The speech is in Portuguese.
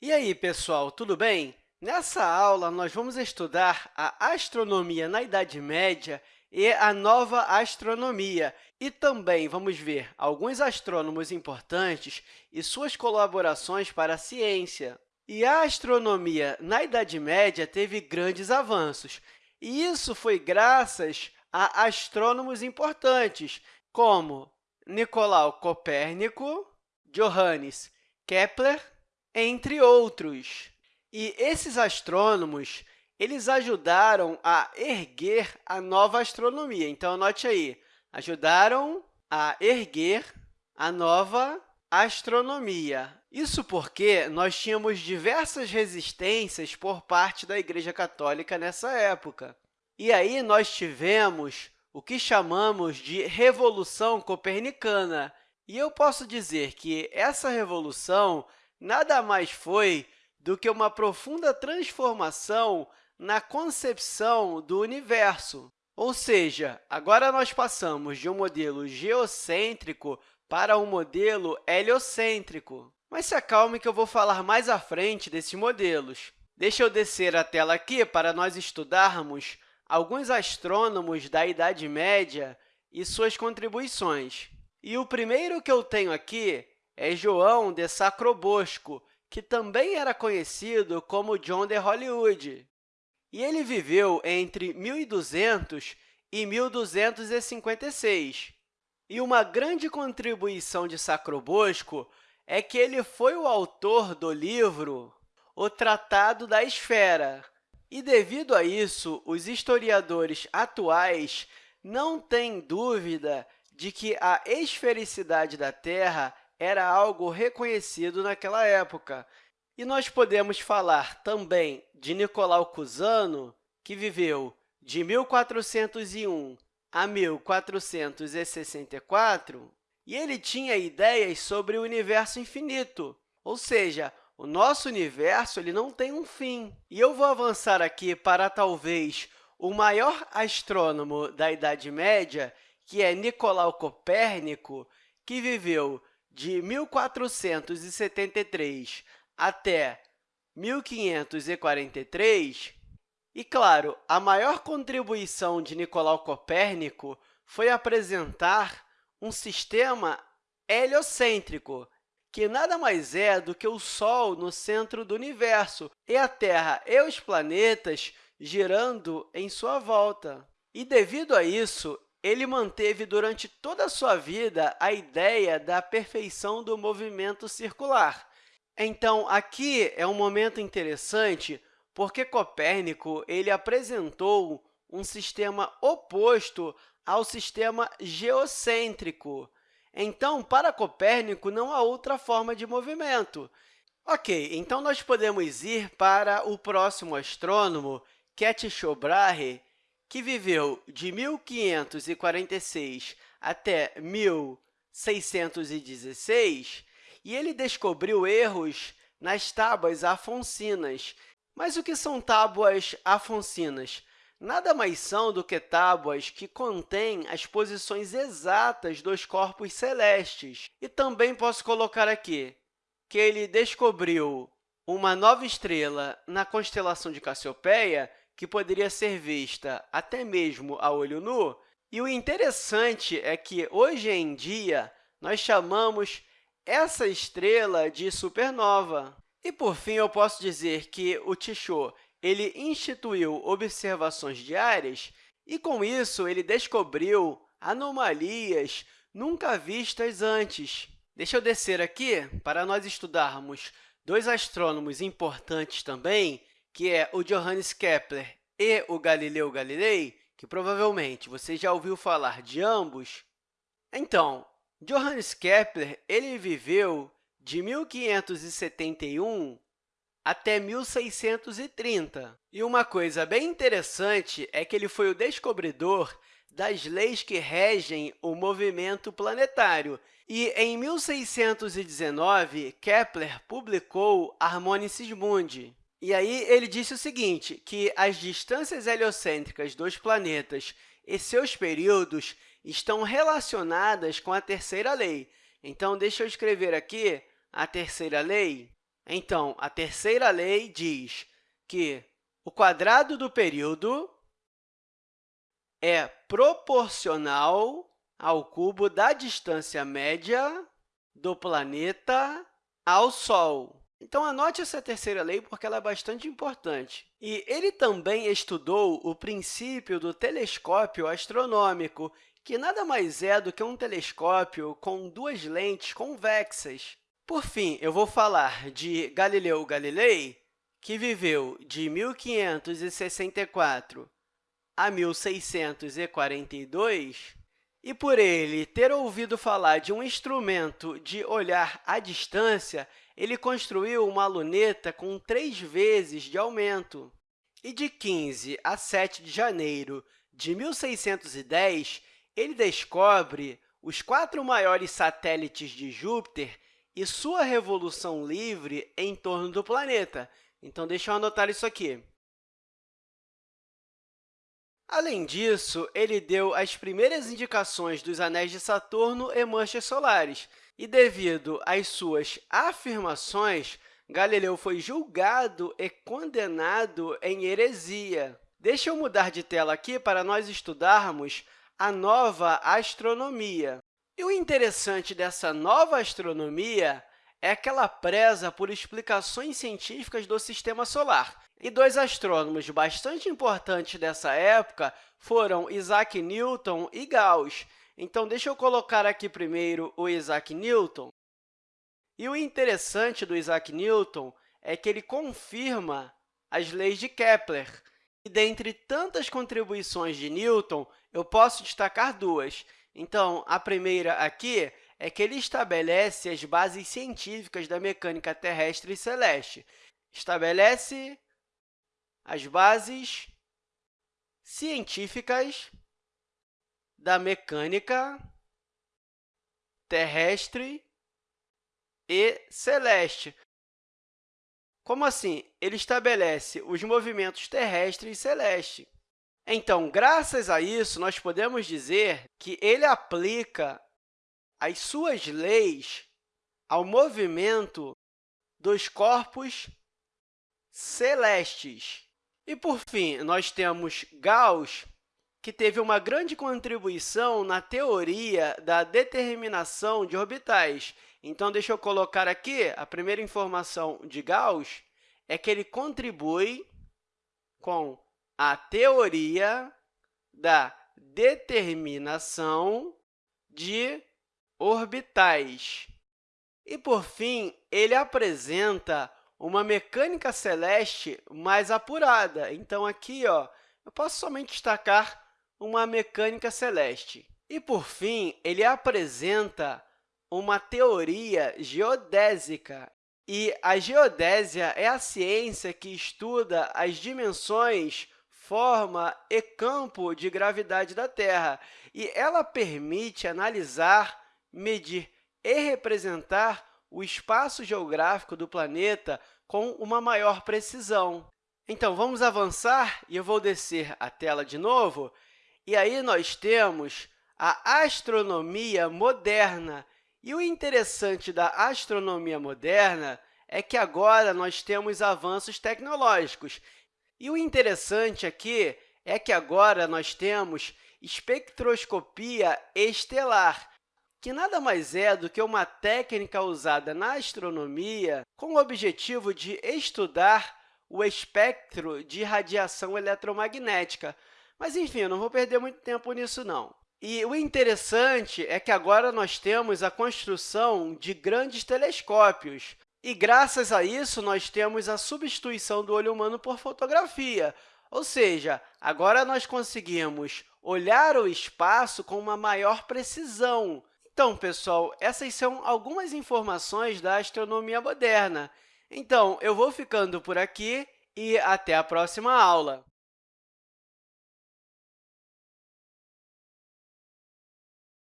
E aí, pessoal, tudo bem? Nessa aula, nós vamos estudar a astronomia na Idade Média e a nova astronomia. E também vamos ver alguns astrônomos importantes e suas colaborações para a ciência. E a astronomia na Idade Média teve grandes avanços, e isso foi graças a astrônomos importantes, como Nicolau Copérnico, Johannes Kepler, entre outros. E esses astrônomos eles ajudaram a erguer a nova astronomia. Então, anote aí, ajudaram a erguer a nova astronomia. Isso porque nós tínhamos diversas resistências por parte da Igreja Católica nessa época. E aí nós tivemos o que chamamos de Revolução Copernicana. E eu posso dizer que essa revolução nada mais foi do que uma profunda transformação na concepção do universo. Ou seja, agora nós passamos de um modelo geocêntrico para um modelo heliocêntrico. Mas se acalme que eu vou falar mais à frente desses modelos. Deixa eu descer a tela aqui para nós estudarmos alguns astrônomos da Idade Média e suas contribuições. E o primeiro que eu tenho aqui é João de Sacrobosco, que também era conhecido como John de Hollywood. E ele viveu entre 1200 e 1256. E uma grande contribuição de Sacrobosco é que ele foi o autor do livro O Tratado da Esfera. E, devido a isso, os historiadores atuais não têm dúvida de que a esfericidade da Terra era algo reconhecido naquela época. E nós podemos falar também de Nicolau Cusano, que viveu de 1401 a 1464, e ele tinha ideias sobre o universo infinito, ou seja, o nosso universo ele não tem um fim. E eu vou avançar aqui para, talvez, o maior astrônomo da Idade Média, que é Nicolau Copérnico, que viveu de 1473 até 1543, e, claro, a maior contribuição de Nicolau Copérnico foi apresentar um sistema heliocêntrico, que nada mais é do que o Sol no centro do universo e a Terra e os planetas girando em sua volta. E, devido a isso, ele manteve durante toda a sua vida a ideia da perfeição do movimento circular. Então, aqui é um momento interessante porque Copérnico ele apresentou um sistema oposto ao sistema geocêntrico. Então, para Copérnico, não há outra forma de movimento. Ok, então nós podemos ir para o próximo astrônomo, Tycho Brahe, que viveu de 1546 até 1616, e ele descobriu erros nas tábuas afoncinas, mas o que são tábuas afoncinas? Nada mais são do que tábuas que contêm as posições exatas dos corpos celestes. E também posso colocar aqui que ele descobriu uma nova estrela na constelação de Cassiopeia, que poderia ser vista até mesmo a olho nu. E o interessante é que, hoje em dia, nós chamamos essa estrela de supernova. E, por fim, eu posso dizer que o Tycho ele instituiu observações diárias e, com isso, ele descobriu anomalias nunca vistas antes. Deixa eu descer aqui para nós estudarmos dois astrônomos importantes também, que é o Johannes Kepler e o Galileu Galilei, que provavelmente você já ouviu falar de ambos. Então, Johannes Kepler ele viveu de 1571 até 1630. E uma coisa bem interessante é que ele foi o descobridor das leis que regem o movimento planetário. E, em 1619, Kepler publicou Harmonices Mundi. E aí ele disse o seguinte, que as distâncias heliocêntricas dos planetas e seus períodos estão relacionadas com a terceira lei. Então, deixa eu escrever aqui a terceira lei, Então, a terceira lei diz que o quadrado do período é proporcional ao cubo da distância média do planeta ao Sol. Então, anote essa terceira lei, porque ela é bastante importante. E ele também estudou o princípio do telescópio astronômico, que nada mais é do que um telescópio com duas lentes convexas. Por fim, eu vou falar de Galileu Galilei, que viveu de 1564 a 1642, e por ele ter ouvido falar de um instrumento de olhar à distância, ele construiu uma luneta com três vezes de aumento. E de 15 a 7 de janeiro de 1610, ele descobre os quatro maiores satélites de Júpiter e sua revolução livre em torno do planeta. Então, deixa eu anotar isso aqui. Além disso, ele deu as primeiras indicações dos anéis de Saturno e manchas solares, e, devido às suas afirmações, Galileu foi julgado e condenado em heresia. Deixa eu mudar de tela aqui para nós estudarmos a nova astronomia. E o interessante dessa nova astronomia é que ela preza por explicações científicas do Sistema Solar. E dois astrônomos bastante importantes dessa época foram Isaac Newton e Gauss. Então, deixa eu colocar aqui primeiro o Isaac Newton. E o interessante do Isaac Newton é que ele confirma as leis de Kepler. E, dentre tantas contribuições de Newton, eu posso destacar duas. Então, a primeira aqui é que ele estabelece as bases científicas da mecânica terrestre e celeste. Estabelece as bases científicas da mecânica terrestre e celeste. Como assim? Ele estabelece os movimentos terrestre e celeste. Então, graças a isso, nós podemos dizer que ele aplica as suas leis ao movimento dos corpos celestes. E, por fim, nós temos Gauss, que teve uma grande contribuição na teoria da determinação de orbitais. Então, deixa eu colocar aqui a primeira informação de Gauss, é que ele contribui com a teoria da determinação de orbitais. E, por fim, ele apresenta uma mecânica celeste mais apurada. Então, aqui ó, eu posso somente destacar uma mecânica celeste. E, por fim, ele apresenta uma teoria geodésica. E a geodésia é a ciência que estuda as dimensões, forma e campo de gravidade da Terra, e ela permite analisar medir e representar o espaço geográfico do planeta com uma maior precisão. Então, vamos avançar e eu vou descer a tela de novo. E aí nós temos a astronomia moderna. E o interessante da astronomia moderna é que agora nós temos avanços tecnológicos. E o interessante aqui é que agora nós temos espectroscopia estelar, que nada mais é do que uma técnica usada na astronomia com o objetivo de estudar o espectro de radiação eletromagnética. Mas, enfim, eu não vou perder muito tempo nisso, não. E o interessante é que agora nós temos a construção de grandes telescópios. E, graças a isso, nós temos a substituição do olho humano por fotografia. Ou seja, agora nós conseguimos olhar o espaço com uma maior precisão, então, pessoal, essas são algumas informações da astronomia moderna. Então, eu vou ficando por aqui e até a próxima aula!